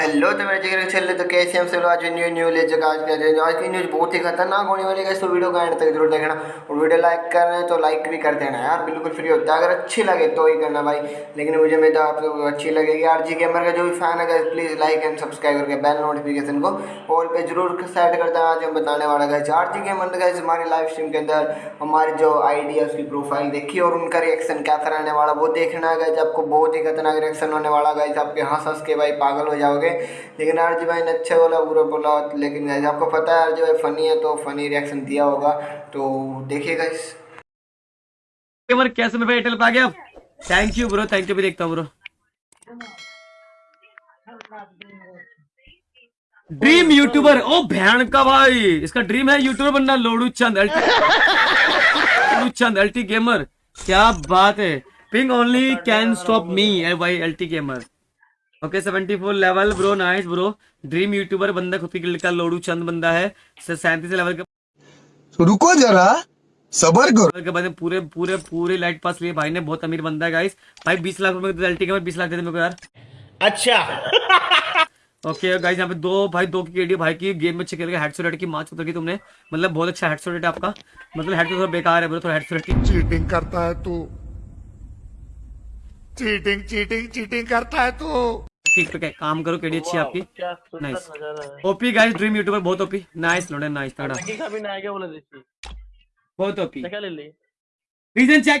Hello तो मेरे जगह चल रहे तो कैसे हम सब आज न्यू न्यू ले जगह आज कर आज की न्यूज़ बहुत ही खतरनाक होने वाली है तो वीडियो का एंड तक ज़रूर देखना। और वीडियो लाइक कर रहे हैं तो लाइक भी कर देना यार, बिल्कुल फ्री होता है। अगर अच्छी लगे तो ही करना भाई। लेकिन मुझे मैं तो आप लोग अच्छी लगेगी। आर जी गेमर का जो भी फ़ैन है प्लीज़ लाइक एंड सब्सक्राइब करके बेल नोटिफिकेशन को ऑल पे ज़रूर सेट करता है आज हम बताने वाला गए आर जी गेमर का हमारी लाइव स्ट्रीम के अंदर हमारी जो है उसकी प्रोफ़ाइल देखी और उनका रिएक्शन क्या रहने वाला वो देखना है आपको बहुत ही खतरनाक रिएक्शन होने वाला है आपके हंस हंस के भाई पागल हो जाओगे। लेकिन आरजी भाई ने अच्छा बोला बुरा बोला लेकिन guys, आपको पता है आरजी भाई फनी है तो फनी रिएक्शन दिया होगा। तो देखिएगा इस कैसे मैं एयरटेल पे गया? Thank you bro thank you भी देखता हूँ ब्रो ड्रीम यूट्यूबर ओ भैन का भाई। इसका ड्रीम है यूट्यूबर बनना लोडू चंद अल्टी। लोडू चंद अल्टी गेमर क्या बात है। Ping only can stop me भाई अल्टी gamer okay 74 level bro nice bro dream YouTuber बंदा खुद की गिल्ड का लोडू चंद बंदा है। सैंतीस लेवल का तो रुको जरा सबर करो। के बंदे पूरे पूरे पूरे लाइट पास लिए। भाई ने बहुत अमीर बंदा है गाइस भाई 20 लाख रुपए अल्टी के बीस लाख दे दे मेरे को यार। अच्छा। ओके गाइस यहाँ पे दो भाई दो की केडी भाई की गेम में अच्छे खेल के हेडशॉट की माच उतर की तुमने। मतलब बहुत अच्छा हेडशॉट रेट है आपका। मतलब हेडशॉट थोड़ा बेकार है ब्रो थोड़ा हेडशॉट रेट की। चीटिंग करता है तू। चीटिंग चीटिंग चीटिंग करता है तू। ठीक पे काम करो केडी अच्छी आपकी। Nice OP guys dream YouTuber बहुत ओपी नाइस लोडे नाइस तगड़ा। बहुत ओपी रीजन चेक